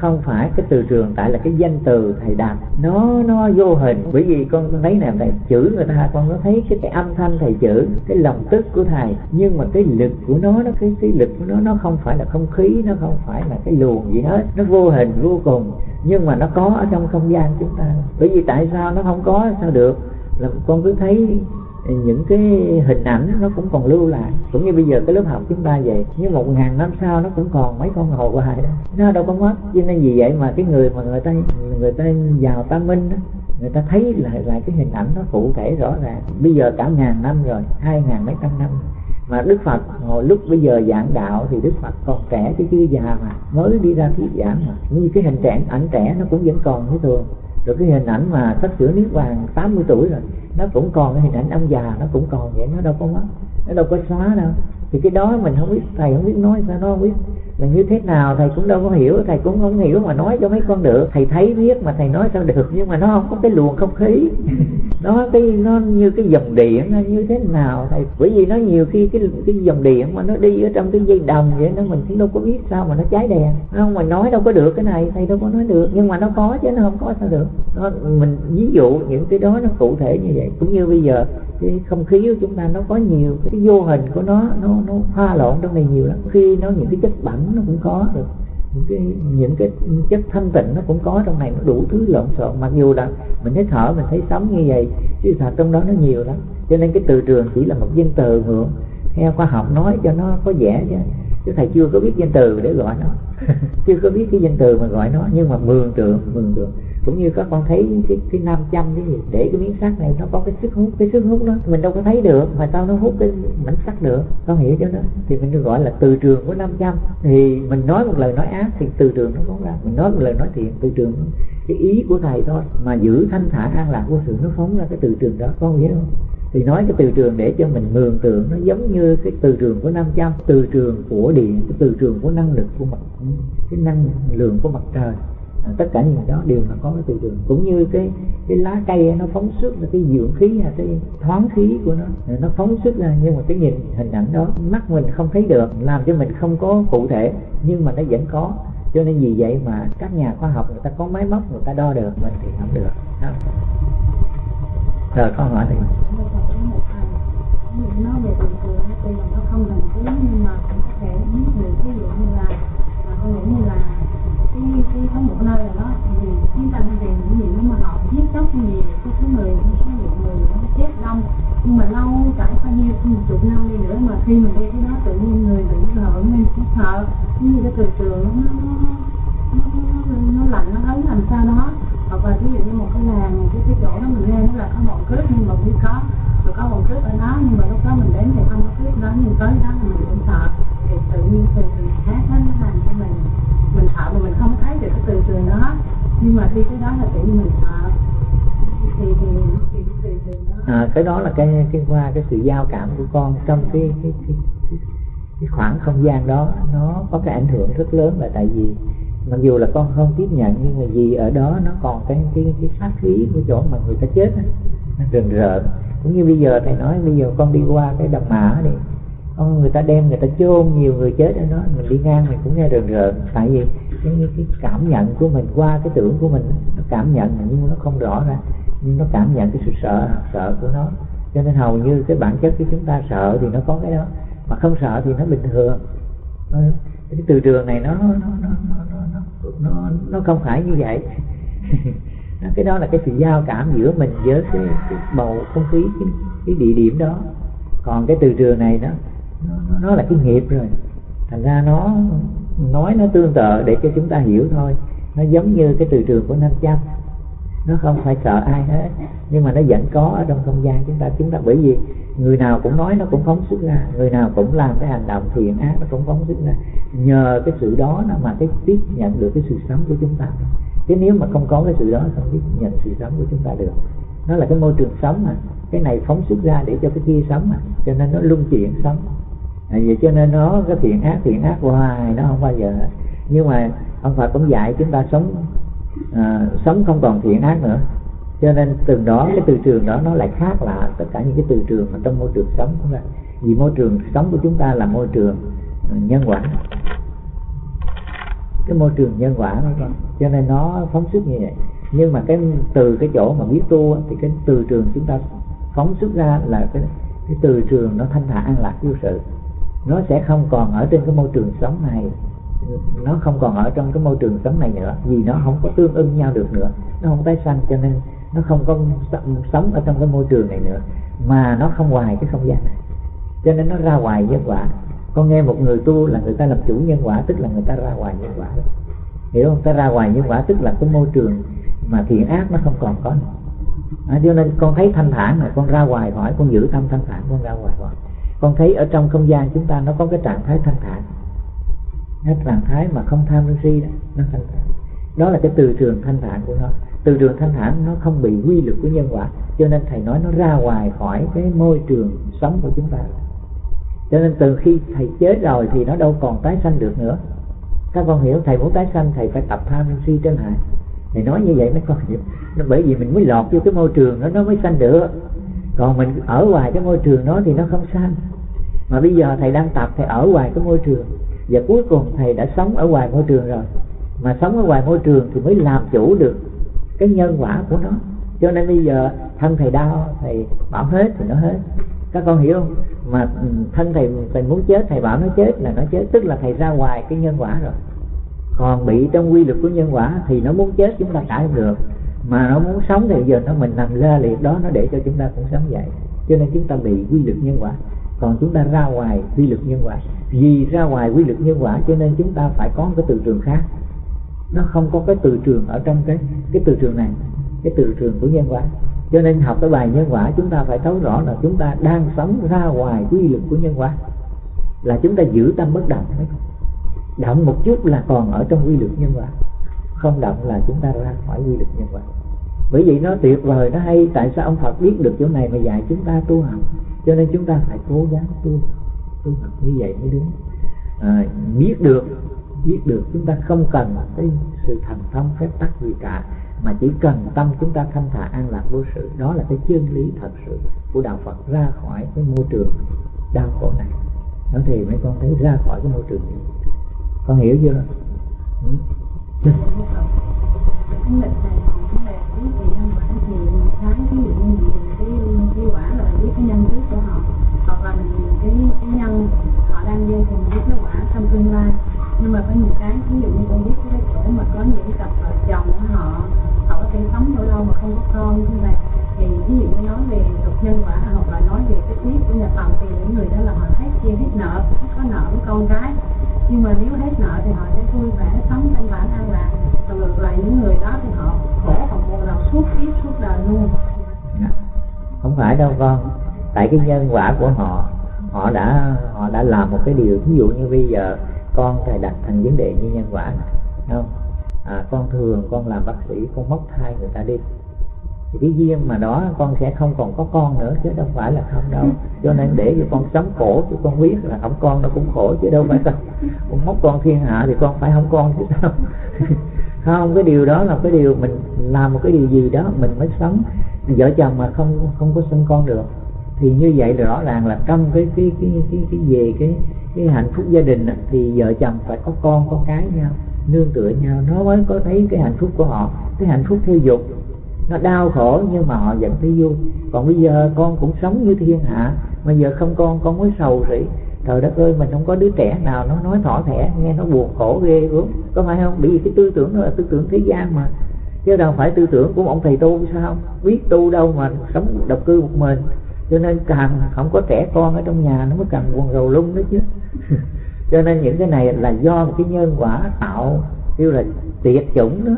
không phải cái từ trường tại là cái danh từ thầy đặt nó nó vô hình. Bởi vì con thấy nè thầy chữ người ta con có thấy cái, cái âm thanh thầy chữ cái lòng tức của thầy. Nhưng mà cái lực của nó nó cái cái lực của nó nó không phải là không khí nó không phải là cái luồng gì hết. Nó vô hình vô cùng. Nhưng mà nó có ở trong không gian chúng ta. Bởi vì tại sao nó không có sao được? Là con cứ thấy những cái hình ảnh nó cũng còn lưu lại. Cũng như bây giờ cái lớp học chúng ta vậy nhưng một ngàn năm sau nó cũng còn mấy con hồ hoài đó, nó đâu có mất. Cho nên vì vậy mà cái người mà người ta người ta giàu ta minh đó, người ta thấy lại lại cái hình ảnh nó cụ thể rõ ràng. Bây giờ cả ngàn năm rồi, hai ngàn mấy trăm năm. Mà Đức Phật, hồi lúc bây giờ giảng đạo thì Đức Phật còn trẻ chứ chưa già mà, mới đi ra thuyết giảng mà. Như cái hình trẻ ảnh trẻ nó cũng vẫn còn như thường rồi cái hình ảnh mà sắp sửa niết bàn 80 tuổi rồi, nó cũng còn cái hình ảnh ông già, nó cũng còn vậy, nó đâu có mất, nó đâu có xóa đâu. Thì cái đó mình không biết, thầy không biết nói sao, nó không biết. Là như thế nào, thầy cũng đâu có hiểu, thầy cũng không hiểu mà nói cho mấy con được. Thầy thấy biết mà thầy nói sao được, nhưng mà nó không có cái luồng không khí nó cái, nó như cái dòng điện nó như thế nào thầy? Bởi vì nó nhiều khi cái cái dòng điện mà nó đi ở trong cái dây đồng vậy nó mình cũng đâu có biết sao mà nó cháy đèn. Không mà nói đâu có được cái này, thầy đâu có nói được. Nhưng mà nó có chứ, nó không có sao được. Nó, mình ví dụ những cái đó nó cụ thể như vậy. Cũng như bây giờ, cái không khí của chúng ta nó có nhiều, cái vô hình của nó nó nó pha lộn trong này nhiều lắm. Khi nó, những cái chất bẩn nó cũng có được những cái những cái chất thanh tịnh nó cũng có trong này, nó đủ thứ lộn xộn. Mặc dù là mình thấy thở mình thấy sống như vậy, chứ thật trong đó nó nhiều lắm. Cho nên cái từ trường chỉ là một danh từ ngưỡng theo khoa học nói cho nó có vẻ chứ chứ thầy chưa có biết danh từ để gọi nó. Chưa có biết cái danh từ mà gọi nó nhưng mà mường tượng mường tượng. Cũng như các con thấy cái, cái nam châm cái gì để cái miếng sắt này nó có cái sức hút cái sức hút đó mình đâu có thấy được mà sao nó hút cái mảnh sắt được? Con hiểu cho nó. Thì mình được gọi là từ trường của nam châm. Thì mình nói một lời nói ác thì từ trường nó phóng ra. Mình nói một lời nói thiện từ trường cái ý của thầy thôi mà giữ thanh thản an lạc vô sự nó phóng ra cái từ trường đó. Con hiểu không thì nói cái từ trường để cho mình mường tượng nó giống như cái từ trường của nam châm từ trường của điện cái từ trường của năng lực của mặt cái năng lượng của mặt trời. À, tất cả những đó đều là có cái từ trường. Cũng như cái cái lá cây nó phóng xuất là cái dưỡng khí hay cái thoáng khí của nó. À, nó phóng xuất ra nhưng mà cái nhìn hình ảnh đó mắt mình không thấy được làm cho mình không có cụ thể nhưng mà nó vẫn có. Cho nên vì vậy mà các nhà khoa học người ta có máy móc người ta đo được mình thì không được. Đó. rồi câu hỏi thì giết có cái cái số người số lượng người nó chết đông nhưng mà lâu trải bao nhiêu chục năm đi nữa mà khi mình đi cái đó tự nhiên người bị sợ mình cũng sợ như cái từ trường nó nó nó, nó, lạnh nó ấm làm sao đó hoặc là ví dụ như một cái làng cái cái chỗ đó mình lên nó là có bọn cướp nhưng mà cũng có rồi có bọn cướp ở đó nhưng mà lúc đó mình đến thì không có cướp đó nhưng tới đó mình cũng sợ thì tự nhiên từ trường khác nó làm cho mình mình sợ mà mình không thấy được cái từ trường đó nhưng mà đi tới đó là tự nhiên mình sợ thì thì thì cái từ cái đó là cái cái qua cái sự giao cảm của con trong cái cái, cái, cái, cái khoảng không gian đó nó có cái ảnh hưởng rất lớn là tại vì mặc dù là con không tiếp nhận nhưng mà vì ở đó nó còn cái cái cái sát khí của chỗ mà người ta chết đó, nó rừng rợn. Cũng như bây giờ thầy nói bây giờ con đi qua cái đầm mã đi con người ta đem người ta chôn nhiều người chết ở đó mình đi ngang mình cũng nghe rần rợn. Tại vì cái, cái cảm nhận của mình qua cái tưởng của mình nó cảm nhận nhưng nó không rõ ra nhưng nó cảm nhận cái sự sợ sợ của nó. Cho nên hầu như cái bản chất của chúng ta sợ thì nó có cái đó mà không sợ thì nó bình thường. Cái từ trường này nó nó nó nó nó nó, nó, nó không phải như vậy. Cái đó là cái sự giao cảm giữa mình với cái, cái bầu không khí cái, cái địa điểm đó. Còn cái từ trường này nó, nó nó là cái nghiệp rồi. Thành ra nó nói nó tương tự để cho chúng ta hiểu thôi. Nó giống như cái từ trường của nam châm. Nó không phải sợ ai hết. Nhưng mà nó vẫn có ở trong không gian chúng ta. Chúng ta bởi vì người nào cũng nói nó cũng phóng xuất ra. Người nào cũng làm cái hành động thiện ác nó cũng phóng xuất ra. Nhờ cái sự đó mà cái tiếp nhận được cái sự sống của chúng ta. Chứ nếu mà không có cái sự đó không biết nhận sự sống của chúng ta được. Nó là cái môi trường sống mà. Cái này phóng xuất ra để cho cái kia sống mà. Cho nên nó luân chuyển sống à, vậy cho nên nó cái thiện ác thiện ác hoài nó không bao giờ. Nhưng mà ông Phật cũng dạy chúng ta sống à, sống không còn thiện ác nữa. Cho nên từ đó cái từ trường đó nó lại khác lạ tất cả những cái từ trường mà trong môi trường sống của ta. Vì môi trường sống của chúng ta là môi trường à, nhân quả. Cái môi trường nhân quả đó con. Cho nên nó phóng xuất như vậy. Nhưng mà cái từ cái chỗ mà biết tu thì cái từ trường chúng ta phóng xuất ra là cái cái từ trường nó thanh thản an lạc vô sự nó sẽ không còn ở trên cái môi trường sống này. Nó không còn ở trong cái môi trường sống này nữa vì nó không có tương ưng nhau được nữa. Nó không tái sanh cho nên nó không có sống ở trong cái môi trường này nữa mà nó không ngoài cái không gian. Này cho nên nó ra ngoài nhân quả. Con nghe một người tu là người ta làm chủ nhân quả tức là người ta ra ngoài nhân quả. Hiểu không? Ta ra ngoài nhân quả tức là cái môi trường mà thiện ác nó không còn có nữa. À, cho nên con thấy thanh thản mà con ra ngoài hỏi con giữ tâm thanh thản con ra ngoài hỏi con thấy ở trong không gian chúng ta nó có cái trạng thái thanh thản. Cái trạng thái mà không tham sân si đó, nó thanh thản. Đó là cái từ trường thanh thản của nó. Từ trường thanh thản nó không bị quy luật của nhân quả, cho nên thầy nói nó ra ngoài khỏi cái môi trường sống của chúng ta. Cho nên từ khi thầy chết rồi thì nó đâu còn tái sanh được nữa. Các con hiểu, thầy muốn tái sanh, thầy phải tập tham sân si trên hại. Thầy nói như vậy mấy con hiểu. Nó bởi vì mình mới lọt vô cái môi trường đó, nó mới sanh được còn mình ở ngoài cái môi trường đó thì nó không sanh mà bây giờ thầy đang tập, thầy ở ngoài cái môi trường. Và cuối cùng thầy đã sống ở ngoài môi trường rồi. Mà sống ở ngoài môi trường thì mới làm chủ được cái nhân quả của nó. Cho nên bây giờ thân thầy đau, thầy bảo hết thì nó hết. Các con hiểu không? Mà ừ, thân thầy thầy muốn chết, thầy bảo nó chết là nó chết. Tức là thầy ra ngoài cái nhân quả rồi. Còn bị trong quy luật của nhân quả thì nó muốn chết, chúng ta cãi không được mà nó muốn sống thì giờ nó mình nằm la liệt đó, nó để cho chúng ta cũng sống vậy. Cho nên chúng ta bị quy luật nhân quả. Còn chúng ta ra ngoài quy luật nhân quả. Vì ra ngoài quy luật nhân quả, cho nên chúng ta phải có cái từ trường khác. Nó không có cái từ trường ở trong cái cái từ trường này, cái từ trường của nhân quả. Cho nên học cái bài nhân quả, chúng ta phải thấu rõ là chúng ta đang sống ra ngoài quy luật của nhân quả. Là chúng ta giữ tâm bất động. Động một chút là còn ở trong quy luật nhân quả không động là chúng ta ra khỏi quy luật nhân quả. Bởi vậy nó tuyệt vời nó hay. Tại sao ông Phật biết được chỗ này mà dạy chúng ta tu học? Cho nên chúng ta phải cố gắng tu tu học như vậy mới đúng. À, biết được biết được chúng ta không cần cái sự thành thông phép tắc gì cả mà chỉ cần tâm chúng ta thanh thản an lạc vô sự. Đó là cái chân lý thật sự của đạo Phật ra khỏi cái môi trường đau khổ này. Nó thì mấy con thấy ra khỏi cái môi trường này. Con hiểu chưa? Ừ. Dạ. cái nhân quả cái cái cái quả là biết cái nhân trước của họ, hoặc là cái cái nhân họ đang quả trong tương lai. Nhưng mà có cái, ví dụ như con biết cái chỗ mà có những cặp vợ chồng họ họ có mà không có con như thì nói về nhân quả hoặc là nói về cái tiết của nhà phàm thì những người đó là họ hết chia hết nợ có nợ với con gái nhưng mà nếu hết nợ thì họ sẽ vui vẻ sống thanh bản an lạc và ngược lại những người đó thì họ khổ họ buồn đầu suốt kiếp suốt đời luôn. Dạ. Không phải đâu con. Tại cái nhân quả của họ họ đã họ đã làm một cái điều. Ví dụ như bây giờ con thầy đặt thành vấn đề như nhân quả này không? À, con thường con làm bác sĩ con móc thai người ta đi cái duyên mà đó con sẽ không còn có con nữa chứ đâu phải là không đâu. Cho nên để cho con sống khổ cho con biết là không con nó cũng khổ chứ đâu phải sao con móc con thiên hạ thì con phải không con chứ sao không cái điều đó là cái điều mình làm một cái điều gì đó mình mới sống. Vợ chồng mà không không có sinh con được thì như vậy là rõ ràng là trong cái cái cái cái cái về cái cái hạnh phúc gia đình thì vợ chồng phải có con có cái nhau nương tựa nhau. Nó mới có thấy cái hạnh phúc của họ cái hạnh phúc theo dục nó đau khổ nhưng mà họ vẫn thấy vui. Còn bây giờ con cũng sống như thiên hạ. Mà giờ không con con mới sầu rỉ trời đất ơi, mình không có đứa trẻ nào nó nói thỏ thẻ, nghe nó buồn khổ ghê gớm. Có phải không? Bởi vì cái tư tưởng đó là tư tưởng thế gian mà. Chứ đâu phải tư tưởng của ông thầy tu sao không? Biết tu đâu mà sống độc cư một mình. Cho nên càng không có trẻ con ở trong nhà, nó mới càng quần rầu lung đó chứ. Cho nên những cái này là do một cái nhân quả tạo, kêu là tuyệt chủng đó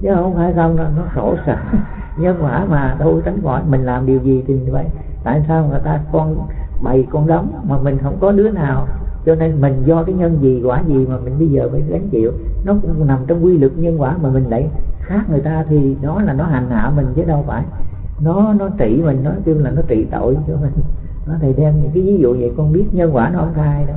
chứ không phải không nó khổ sở nhân quả mà tôi tránh gọi mình làm điều gì thì vậy. Tại sao người ta con bày con đóng mà mình không có đứa nào? Cho nên mình do cái nhân gì, quả gì mà mình bây giờ phải gánh chịu? Nó cũng nằm trong quy luật nhân quả mà mình lại khác người ta thì nó là nó hành hạ mình chứ đâu phải. Nó nó trị mình, nó kêu là nó trị tội cho mình. Nó thầy đem những cái ví dụ vậy, con biết nhân quả nó không thay đâu.